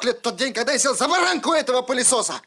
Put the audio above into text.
проклят тот день, когда я сел за баранку этого пылесоса!